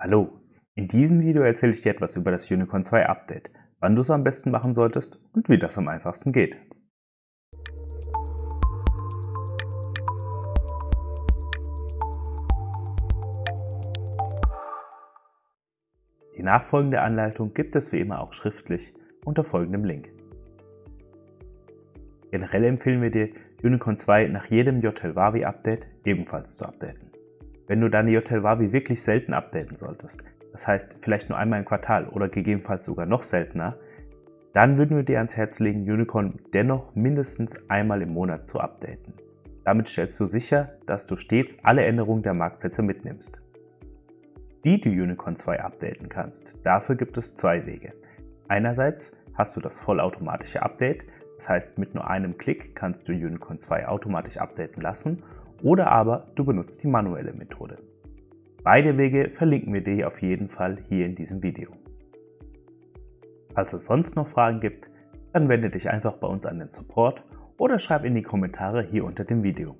Hallo, in diesem Video erzähle ich dir etwas über das Unicorn 2 Update, wann du es am besten machen solltest und wie das am einfachsten geht. Die nachfolgende Anleitung gibt es wie immer auch schriftlich unter folgendem Link. Generell empfehlen wir dir, Unicorn 2 nach jedem JTL Update ebenfalls zu updaten. Wenn du deine JTL wirklich selten updaten solltest, das heißt vielleicht nur einmal im Quartal oder gegebenenfalls sogar noch seltener, dann würden wir dir ans Herz legen, Unicorn dennoch mindestens einmal im Monat zu updaten. Damit stellst du sicher, dass du stets alle Änderungen der Marktplätze mitnimmst. Wie du Unicorn 2 updaten kannst, dafür gibt es zwei Wege. Einerseits hast du das vollautomatische Update, das heißt mit nur einem Klick kannst du Unicorn 2 automatisch updaten lassen oder aber du benutzt die manuelle Methode. Beide Wege verlinken wir dir auf jeden Fall hier in diesem Video. Falls es sonst noch Fragen gibt, dann wende dich einfach bei uns an den Support oder schreib in die Kommentare hier unter dem Video.